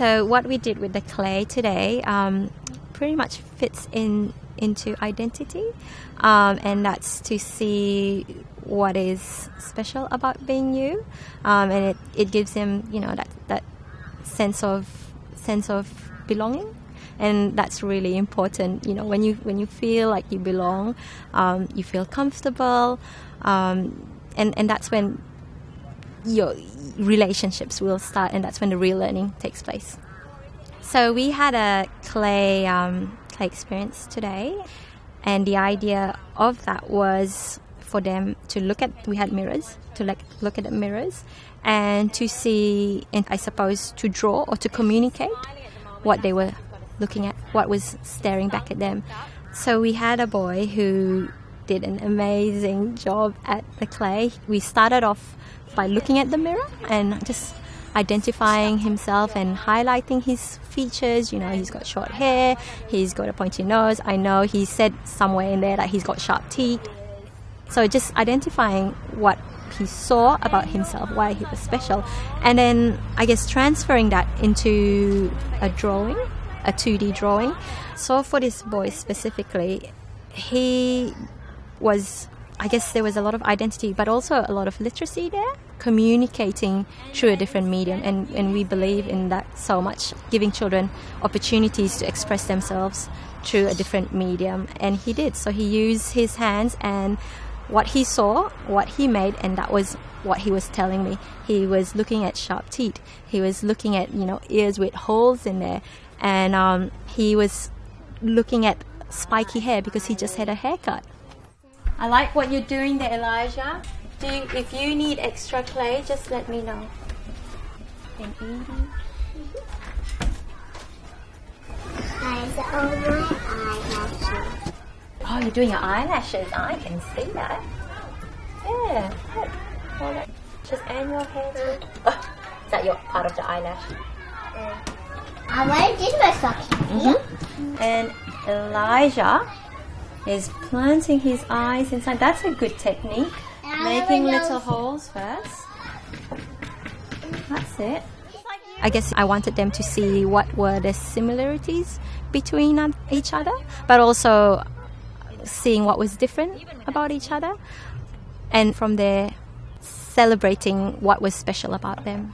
So what we did with the clay today um, pretty much fits in into identity, um, and that's to see what is special about being you, um, and it, it gives him you know that that sense of sense of belonging and that's really important. You know when you when you feel like you belong um, you feel comfortable um, and and that's when your relationships will start and that's when the real learning takes place. So we had a clay um, clay experience today and the idea of that was for them to look at we had mirrors to like look at the mirrors and to see and i suppose to draw or to communicate what they were looking at what was staring back at them. So we had a boy who did an amazing job at the clay we started off by looking at the mirror and just identifying himself and highlighting his features. You know, he's got short hair, he's got a pointy nose. I know he said somewhere in there that he's got sharp teeth. So just identifying what he saw about himself, why he was special, and then I guess transferring that into a drawing, a 2D drawing. So for this boy specifically, he was I guess there was a lot of identity, but also a lot of literacy there, communicating through a different medium. And, and we believe in that so much, giving children opportunities to express themselves through a different medium. And he did. So he used his hands and what he saw, what he made, and that was what he was telling me. He was looking at sharp teeth. He was looking at, you know, ears with holes in there. And um, he was looking at spiky hair because he just had a haircut. I like what you're doing there, Elijah. Do you, if you need extra clay, just let me know. And Edie. Eyes over eyelashes. Oh, you're doing your eyelashes. I can see that. Yeah. Look. Hold it. Just and your hair too. Oh, is that your part of the eyelash? I already did my suction. Mm-hmm. And Elijah is planting his eyes inside. That's a good technique. Making little holes first. That's it. I guess I wanted them to see what were the similarities between each other, but also seeing what was different about each other, and from there, celebrating what was special about them.